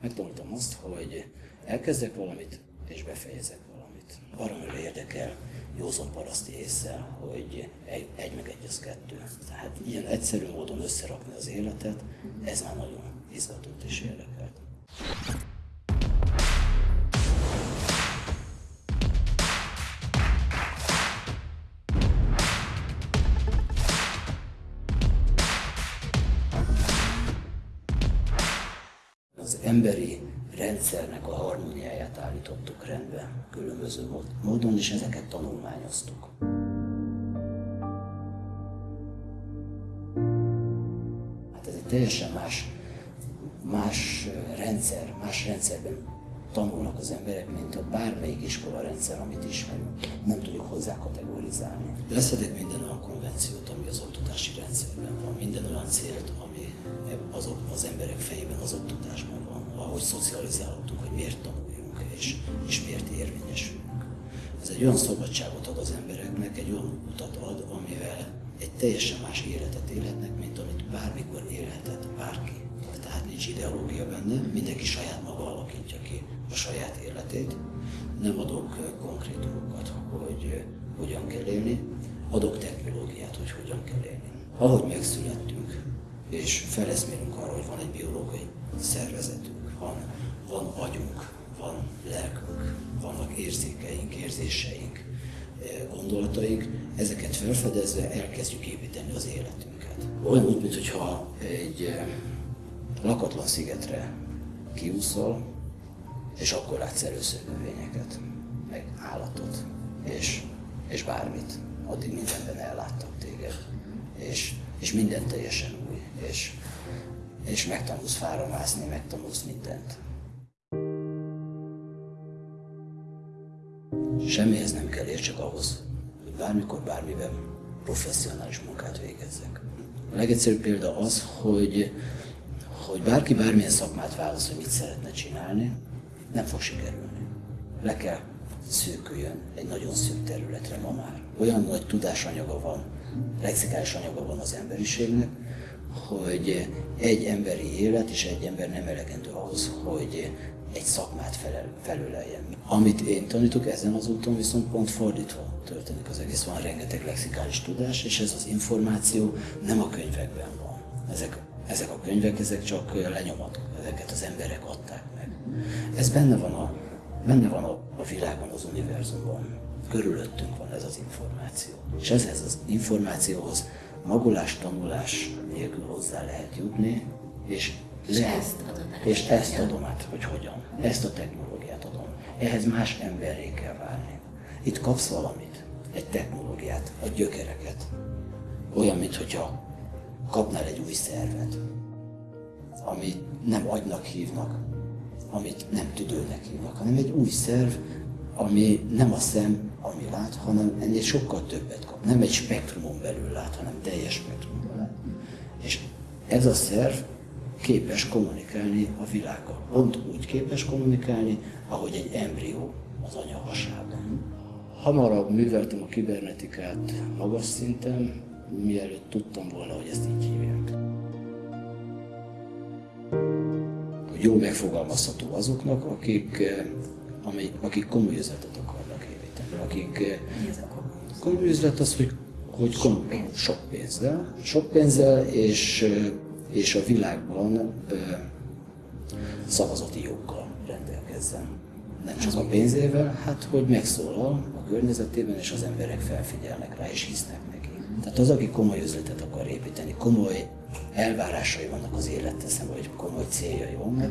Megtanultam azt, hogy elkezdek valamit, és befejezek valamit. Baromira érdekel józan paraszti észre, hogy egy, egy meg egy az kettő. Tehát ilyen egyszerű módon összerakni az életet, ez már nagyon izgatott és érdekelt. Emberi rendszernek a harmóniáját állítottuk rendbe különböző módon, és ezeket tanulmányoztuk. Hát ez egy teljesen más, más rendszer, más rendszerben tanulnak az emberek, mint a bármelyik iskola rendszer, amit ismerünk. Nem tudjuk hozzá kategorizálni. Leszedek minden olyan konvenciót, ami az oktatási rendszerben van, minden olyan célt, ami az, az emberek fejében az oktatásban ahogy szocializálódtunk, hogy miért tanuljunk és, és miért érvényesülünk. Ez egy olyan szabadságot ad az embereknek, egy olyan utat ad, amivel egy teljesen más életet élhetnek, mint amit bármikor élhetett bárki. Tehát nincs ideológia benne, mindenki saját maga alakítja ki a saját életét. Nem adok konkrétumokat, hogy hogyan kell élni, adok technológiát, hogy hogyan kell élni. Ahogy megszülettünk, és feleszmélünk arra, hogy van egy biológiai szervezetünk, van, van agyunk, van lelkünk, vannak érzékeink, érzéseink, eh, gondolataink, ezeket felfedezve elkezdjük építeni az életünket. Olyan úgy, mintha egy eh, lakatlan szigetre kiúszol, és akkor látsz először növényeket, meg állatot, és, és bármit. Addig mindenben elláttak téged, és, és minden teljesen új, és és megtanulsz fára megtanulsz mindent. Semmihez nem kell csak ahhoz, hogy bármikor, bármiben professzionális munkát végezzek. A legegyszerűbb példa az, hogy, hogy bárki bármilyen szakmát választ, hogy mit szeretne csinálni, nem fog sikerülni. Le kell szűküljön egy nagyon szűk területre ma már. Olyan nagy tudásanyaga van, lexikális anyaga van az emberiségnek, hogy egy emberi élet és egy ember nem elegendő ahhoz, hogy egy szakmát felel, felüleljen. Amit én tanítok ezen az úton viszont pont fordítva történik az egész. Van rengeteg lexikális tudás, és ez az információ nem a könyvekben van. Ezek, ezek a könyvek, ezek csak lenyomatok, ezeket az emberek adták meg. Ez benne van a, benne van a, a világban, az univerzumban. Körülöttünk van ez az információ. És ezhez az információhoz magolás, tanulás nélkül hozzá lehet jutni, és, és lehet, ezt adom és ezt adom át, hogy hogyan. Ezt a technológiát adom. Ehhez más emberré kell válni. Itt kapsz valamit, egy technológiát, a gyökereket. Olyan, mintha kapnál egy új szervet, amit nem agynak hívnak, amit nem tüdőnek hívnak, hanem egy új szerv, ami nem a szem, ami lát, hanem ennél sokkal többet kap. Nem egy spektrumon belül lát, hanem teljes spektrumon lát. És ez a szerv képes kommunikálni a világgal. Pont úgy képes kommunikálni, ahogy egy embrió az anya hasában. Hamarabb műveltem a kibernetikát magas szinten, mielőtt tudtam volna, hogy ezt így hívják. Jó megfogalmazható azoknak, akik, eh, akik komoly üzletet akarnak építeni, akik eh, komoly üzlet az, hogy, hogy komoly, sok pénzzel, sok pénzzel és eh, és a világban ö, szavazati joggal rendelkezzen. Nem csak a pénzével, hát hogy megszólal a környezetében, és az emberek felfigyelnek rá, és hisznek neki. Tehát az, aki komoly üzletet akar építeni, komoly elvárásai vannak az szemben, vagy komoly céljai vannak,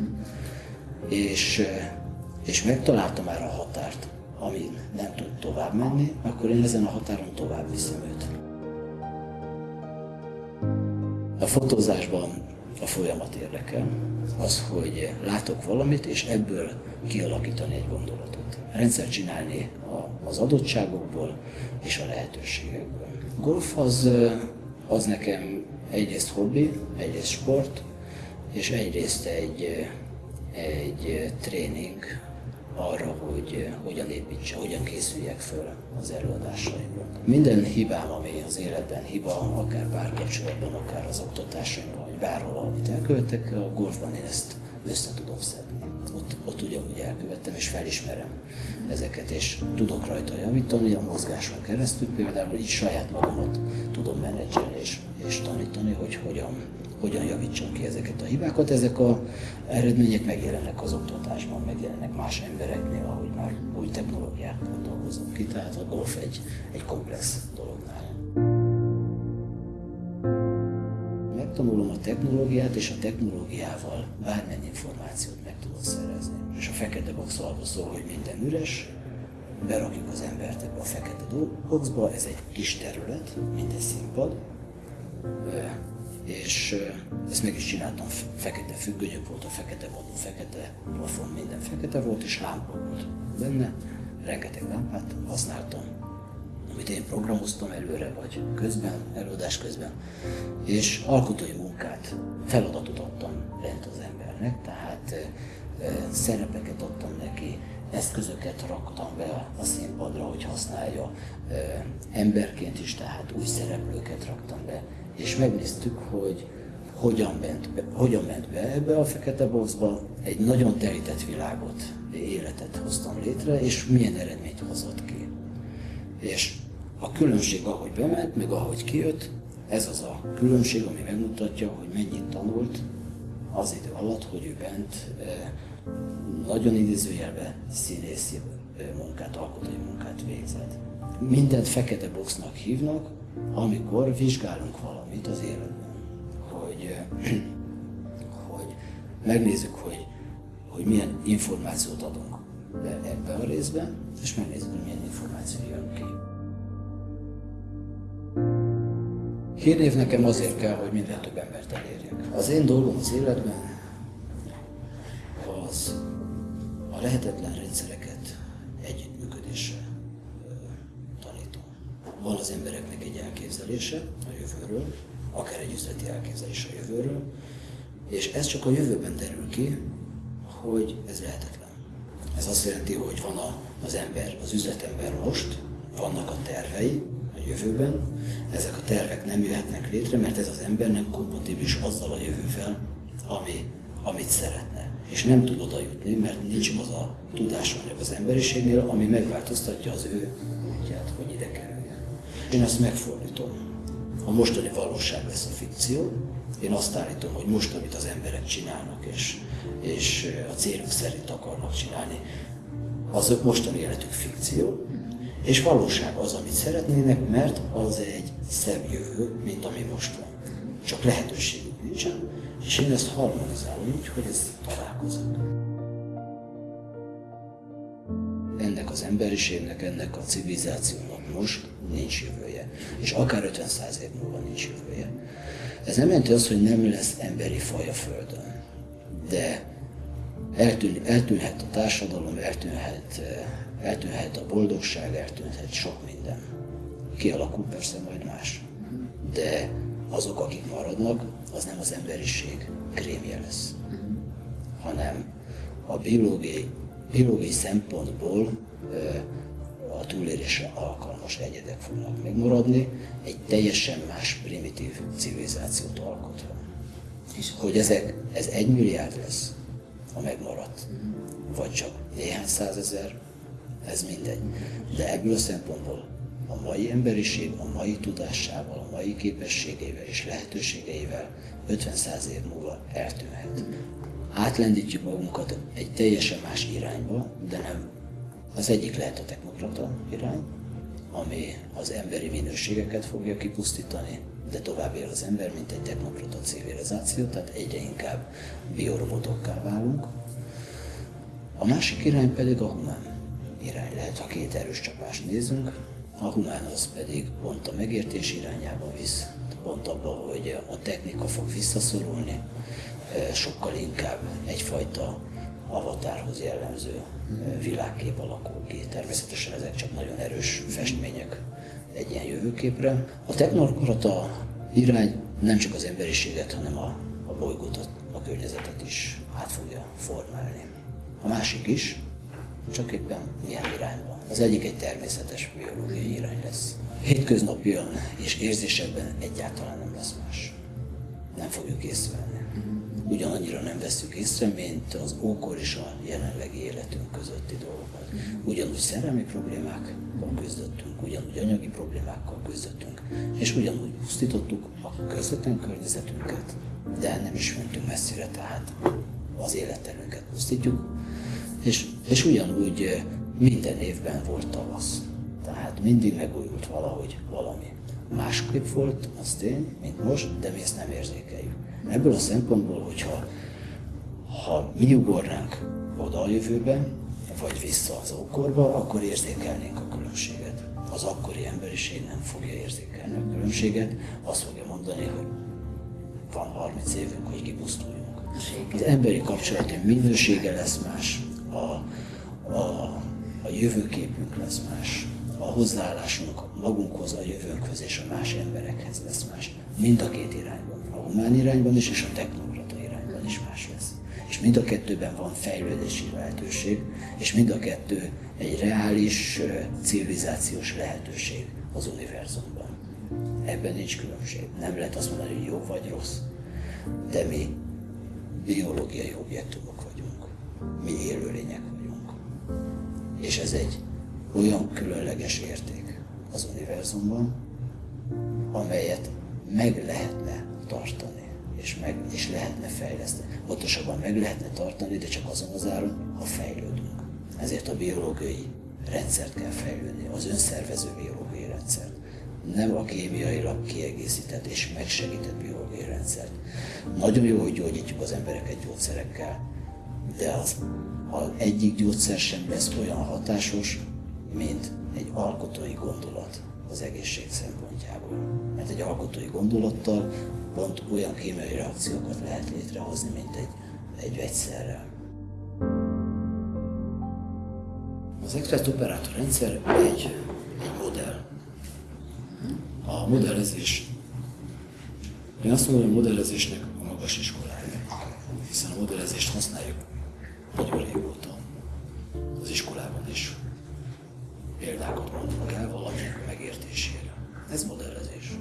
és, és megtalálta már a határt, amin nem tud tovább menni, akkor én ezen a határon tovább viszem őt. A fotózásban a folyamat érdekel. Az, hogy látok valamit, és ebből kialakítani egy gondolatot. Rendszer csinálni az adottságokból és a lehetőségekből. Golf az, az nekem egyrészt hobbi, egyrészt sport, és egyrészt egy, egy tréning arra, hogy hogyan építse, hogyan készüljek föl az előadásaimra. Minden hibám, ami az életben hiba, akár párkapcsolatban, akár az oktatásaimban, vagy bárhol, amit elkövetek, a golfban én ezt össze tudom szedni. Ott, ott ugyanúgy elkövettem, és felismerem ezeket, és tudok rajta javítani a mozgáson keresztül, például így saját magamat tudom menedzselni és, és tanítani, hogy hogyan, hogyan javítsam ki ezeket a hibákat. Ezek a eredmények megjelennek az oktatásban, megjelennek más embereknél, ahogy már új technológiákat dolgozom ki, tehát a golf egy, egy komplex dolog nálam. Megtanulom a technológiát, és a technológiával bármennyi információt meg tudod szerezni. És a fekete box arról szól, hogy minden üres, berakjuk az embert ebbe a fekete boxba, ez egy kis terület, mint egy színpad, és ezt meg is csináltam, fekete függönyök volt, a fekete vadon, fekete plafon, minden fekete volt, és lámpa volt benne, rengeteg lámpát használtam, amit én programoztam előre, vagy közben, előadás közben, és alkotói munkát, feladatot adtam lent az embernek, tehát szerepeket adtam neki, eszközöket raktam be a színpadra, hogy használja emberként is, tehát új szereplőket raktam be, és megnéztük, hogy hogyan ment, be, hogyan ment be ebbe a fekete boxba, egy nagyon terített világot, életet hoztam létre, és milyen eredményt hozott ki. És a különbség, ahogy bement, meg ahogy kijött, ez az a különbség, ami megmutatja, hogy mennyit tanult az idő alatt, hogy ő bent nagyon idézőjelbe színészi munkát, alkotói munkát végzett. Mindent fekete boxnak hívnak, amikor vizsgálunk valamit az életben, hogy, hogy megnézzük, hogy, hogy milyen információt adunk be ebbe a részbe, és megnézzük, hogy milyen információ jön ki. Hírnév nekem azért kell, hogy minden több embert elérjek. Az én dolgom az életben az a lehetetlen rendszereket Van az embereknek egy elképzelése a jövőről, akár egy üzleti elképzelés a jövőről, és ez csak a jövőben derül ki, hogy ez lehetetlen. Ez azt jelenti, hogy van a, az ember, az üzletember most, vannak a tervei a jövőben, ezek a tervek nem jöhetnek létre, mert ez az ember nem kompatibilis azzal a jövővel, ami, amit szeretne. És nem tud oda jutni, mert nincs az a tudásanyag az emberiségnél, ami megváltoztatja az ő Én ezt megfordítom. A mostani valóság lesz a fikció, én azt állítom, hogy most, amit az emberek csinálnak, és, és a céluk szerint akarnak csinálni, az mostani életük fikció, és valóság az, amit szeretnének, mert az egy szebb jövő, mint ami most van. Csak lehetőségük nincsen, és én ezt harmonizálom úgy, hogy ez találkozunk. Ennek az emberiségnek, ennek a civilizációnak most nincs jövője. És akár 50-100 év múlva nincs jövője. Ez nem jelenti azt, hogy nem lesz emberi faj a Földön. De eltűn, eltűnhet a társadalom, eltűnhet, eltűnhet a boldogság, eltűnhet sok minden. Kialakul persze majd más. De azok, akik maradnak, az nem az emberiség krémje lesz, hanem a biológiai, biológiai szempontból a túlélésre alkalmas egyedek fognak megmaradni, egy teljesen más primitív civilizációt alkotva. És hogy ezek, ez egy milliárd lesz, a megmaradt, vagy csak néhány százezer, ez mindegy. De ebből a szempontból a mai emberiség a mai tudásával, a mai képességeivel és lehetőségeivel 50-100 év múlva eltűnhet. Átlendítjük magunkat egy teljesen más irányba, de nem. Az egyik lehet a technokrata irány, ami az emberi minőségeket fogja kipusztítani, de tovább él az ember, mint egy technokrata civilizáció, tehát egyre inkább biorobotokká válunk. A másik irány pedig a humán irány lehet, ha két erős csapást nézünk, a humán az pedig pont a megértés irányába visz, pont abba, hogy a technika fog visszaszorulni, sokkal inkább egyfajta avatárhoz jellemző világkép alakul ki. Természetesen ezek csak nagyon erős festmények egy ilyen jövőképre. A technokrata irány nem csak az emberiséget, hanem a, a bolygót, a, környezetet is át fogja formálni. A másik is, csak éppen milyen irányban. Az egyik egy természetes biológiai irány lesz. Hétköznapian és érzésekben egyáltalán nem lesz más. Nem fogjuk észrevenni. Ugyanannyira nem veszük észre, mint az ókor és a jelenlegi életünk közötti dolgokat. Ugyanúgy szerelmi problémákkal küzdöttünk, ugyanúgy anyagi problémákkal küzdöttünk, és ugyanúgy pusztítottuk a közvetlen környezetünket, de nem is mentünk messzire, tehát az életterünket pusztítjuk, és, és ugyanúgy eh, minden évben volt tavasz. Tehát mindig megújult valahogy valami. Másképp volt, az tény, mint most, de mi ezt nem érzékeljük. Ebből a szempontból, hogyha ha mi ugornánk oda a jövőben, vagy vissza az ókorba, akkor érzékelnénk a különbséget. Az akkori emberiség nem fogja érzékelni a különbséget, azt fogja mondani, hogy van 30 évünk, hogy kipusztuljunk. Az emberi kapcsolatunk minősége lesz más, a, a, a jövőképünk lesz más, a hozzáállásunk magunkhoz, a jövőnkhöz és a más emberekhez lesz más. Mind a két irányban. A humán irányban is, és a technokrata irányban is más lesz. És mind a kettőben van fejlődési lehetőség, és mind a kettő egy reális civilizációs lehetőség az univerzumban. Ebben nincs különbség. Nem lehet azt mondani, hogy jó vagy rossz, de mi biológiai objektumok vagyunk. Mi élőlények vagyunk. És ez egy olyan különleges érték az univerzumban, amelyet meg lehetne tartani, és, meg, és lehetne fejleszteni. Pontosabban meg lehetne tartani, de csak azon az áron, ha fejlődünk. Ezért a biológiai rendszert kell fejlődni, az önszervező biológiai rendszert. Nem a kémiailag kiegészített és megsegített biológiai rendszert. Nagyon jó, hogy gyógyítjuk az embereket gyógyszerekkel, de az, az egyik gyógyszer sem lesz olyan hatásos, mint egy alkotói gondolat az egészség szempontjából. Mert egy alkotói gondolattal pont olyan kémiai reakciókat lehet létrehozni, mint egy, egy vegyszerrel. Az Express operátor rendszer egy, egy modell. A modellezés, én azt mondom, hogy a modellezésnek a magas iskolája, hiszen a modellezést használjuk példákat mondunk el valami megértésére. Ez modellezés.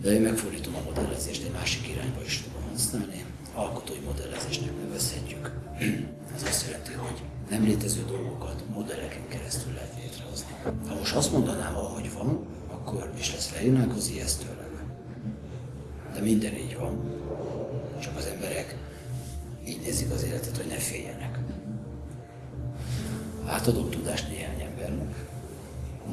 De én megfordítom a modellezést, egy másik irányba is tudom használni. Alkotói modellezésnek nevezhetjük. Ez azt jelenti, hogy nem létező dolgokat modelleken keresztül lehet létrehozni. Ha most azt mondanám, ahogy van, akkor is lesz leírnánk az ijesztő De minden így van. Csak az emberek így nézik az életet, hogy ne féljenek. Átadok tudást néhány embernek.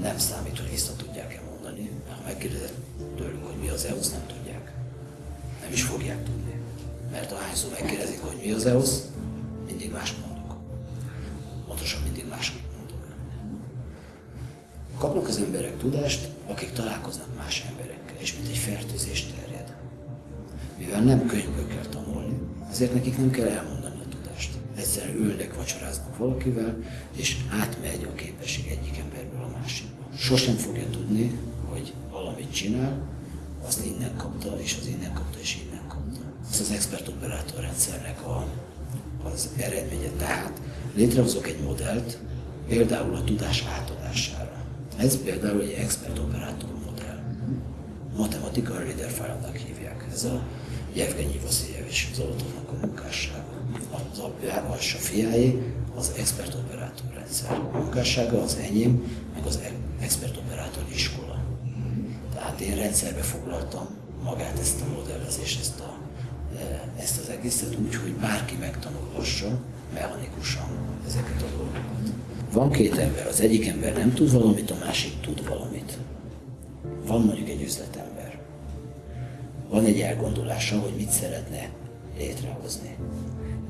Nem számít, hogy vissza tudják-e mondani. Ha megkérdezett tőlük, hogy mi az EOS, nem tudják. Nem is fogják tudni. Mert ahányszor megkérdezik, hogy mi az EOS, mindig más mondok. Pontosan mindig más mondok. Kapnak az emberek tudást, akik találkoznak más emberekkel, és mint egy fertőzés terjed. Mivel nem könyvből kell tanulni, ezért nekik nem kell elmondani egyszer ülnek, vacsoráznak valakivel, és átmegy a képesség egyik emberből a másikba. Sosem fogja tudni, hogy valamit csinál, azt innen kapta, és az innen kapta, és innen kapta. Ez az expert operátor rendszernek a, az eredménye. Tehát létrehozok egy modellt, például a tudás átadására. Ez például egy expert operátor modell. Matematikai reader file hívják. Ez a Jevgenyi Vasiljevics Zolotovnak a munkássága az apja, a fiáé az expert operátor rendszer munkássága, az enyém, meg az expert operátor iskola. Tehát én rendszerbe foglaltam magát ezt a modellezést, ezt, a, e, ezt az egészet úgy, hogy bárki megtanulhassa mechanikusan ezeket a dolgokat. Van két ember, az egyik ember nem tud valamit, a másik tud valamit. Van mondjuk egy üzletember. Van egy elgondolása, hogy mit szeretne létrehozni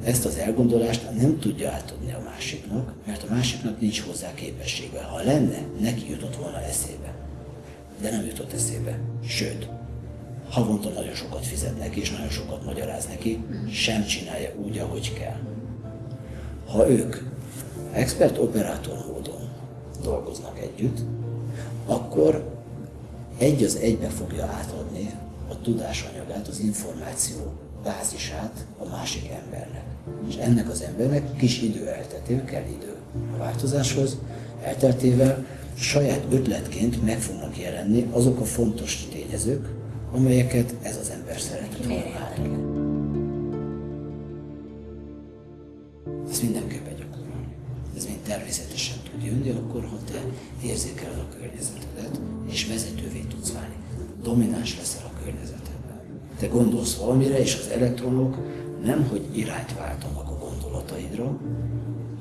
ezt az elgondolást nem tudja átadni a másiknak, mert a másiknak nincs hozzá képessége. Ha lenne, neki jutott volna eszébe. De nem jutott eszébe. Sőt, havonta nagyon sokat fizet neki, és nagyon sokat magyaráz neki, sem csinálja úgy, ahogy kell. Ha ők expert-operátor módon dolgoznak együtt, akkor egy az egybe fogja átadni a tudásanyagát, az információ bázisát a másik embernek. És ennek az embernek kis idő elteltével kell idő a változáshoz, elteltével saját ötletként meg fognak jelenni azok a fontos tényezők, amelyeket ez az ember szeretett volna Ez Ezt mindenképpen. Ez mind természetesen tud jönni, akkor ha te érzékeled a környezetedet, és vezetővé tudsz válni. Domináns leszel a környezetedben. Te gondolsz valamire, és az elektronok nem, hogy irányt váltanak a gondolataidra,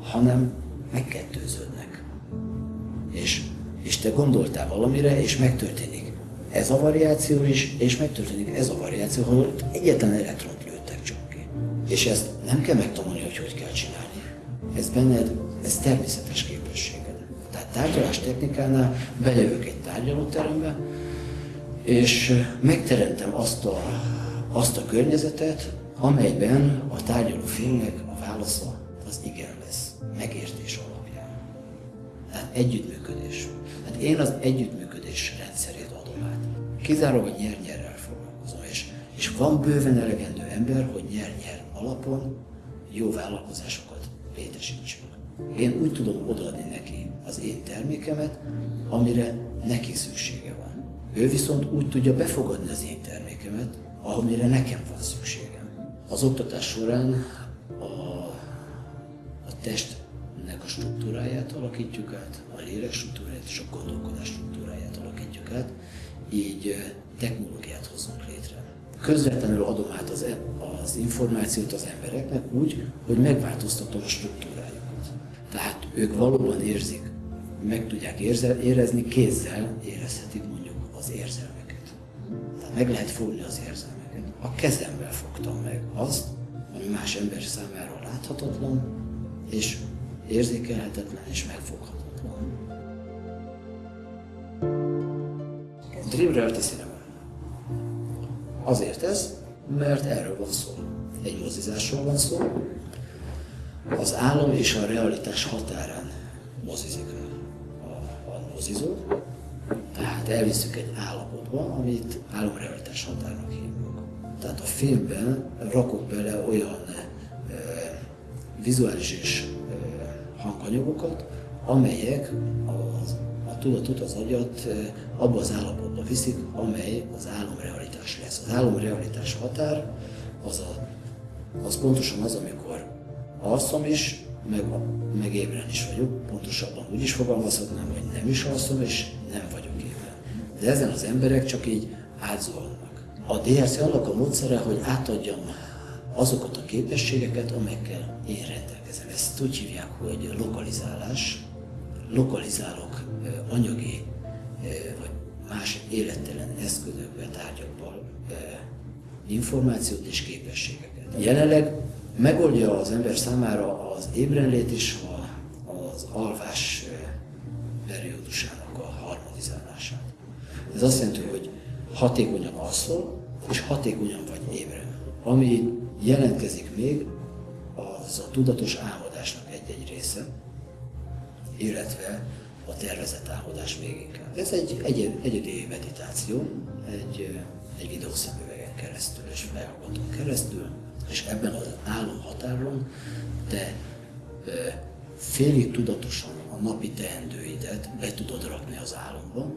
hanem megkettőződnek. És, és te gondoltál valamire, és megtörténik ez a variáció is, és megtörténik ez a variáció, ahol egyetlen elektront lőttek csak ki. És ezt nem kell megtanulni, hogy hogy kell csinálni. Ez benned, ez természetes képességed. Tárgyalás technikánál bejövök egy tárgyalóterembe, és megteremtem azt a, azt a környezetet, amelyben a tárgyaló félnek a válasza az igen lesz, megértés alapján. Tehát együttműködés. Hát én az együttműködés rendszerét adom át. Kizárólag nyer-nyerrel foglalkozom, és, és van bőven elegendő ember, hogy nyer-nyer alapon jó vállalkozásokat létesítsünk. Én úgy tudom odaadni neki az én termékemet, amire neki szüksége van. Ő viszont úgy tudja befogadni az én termékemet, amire nekem van szükségem. Az oktatás során a, a testnek a struktúráját alakítjuk át, a lélek struktúráját és a gondolkodás struktúráját alakítjuk át, így technológiát hozunk létre. Közvetlenül adom át az, e, az információt az embereknek úgy, hogy megváltoztatom a struktúrájukat. Tehát ők valóban érzik, meg tudják érezni, kézzel érezhetik mondjuk az érzelmeket. Tehát meg lehet fogni az érzelmeket. A kezemmel fogtam meg azt, ami más ember számára láthatatlan, és érzékelhetetlen és megfoghatatlan. Dream Reality Cinema. Azért ez, mert erről van szó. Egy mozizásról van szó. Az álom és a realitás határán mozizik a mozizó. Tehát elviszük egy állapotba, amit álomrealitás határnak hívunk. Tehát a filmben rakok bele olyan e, vizuális és e, hanganyagokat, amelyek az, a tudatot, az agyat e, abba az állapotba viszik, amely az álomrealitás lesz. Az álomrealitás határ az, a, az pontosan az, amikor alszom is, meg, meg ébren is vagyok. Pontosabban úgy is fogalmazhatnám, hogy nem is alszom, és nem vagyok ébren. De ezen az emberek csak így átzuhannak. A DRC annak a módszere, hogy átadjam azokat a képességeket, amelyekkel én rendelkezem. Ezt úgy hívják, hogy lokalizálás. Lokalizálok anyagi vagy más élettelen eszközökbe, tárgyakból információt és képességeket. Jelenleg megoldja az ember számára az ébrenlét és az alvás periódusának a harmonizálását. Ez azt jelenti, hogy hatékonyan alszol, és hatékonyan vagy ébren. Ami jelentkezik még, az a tudatos álmodásnak egy-egy része, illetve a tervezett álmodás még inkább. Ez egy egy egyedi meditáció, egy, egy videószemüvegen keresztül és felhallgatón keresztül, és ebben az álomhatáron te félig tudatosan a napi teendőidet be tudod rakni az álomba,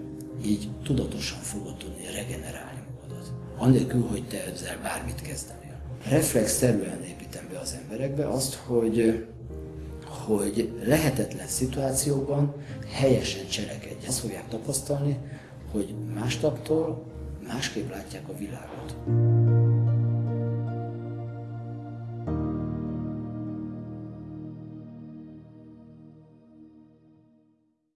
így tudatosan fogod tudni regenerálni magadat. Annélkül, hogy te ezzel bármit kezdenél. Reflexzerűen építem be az emberekbe azt, hogy hogy lehetetlen szituációban helyesen cselekedj. Ezt fogják tapasztalni, hogy mástaptól másképp látják a világot.